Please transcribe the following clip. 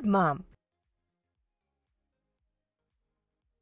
Good, Mom.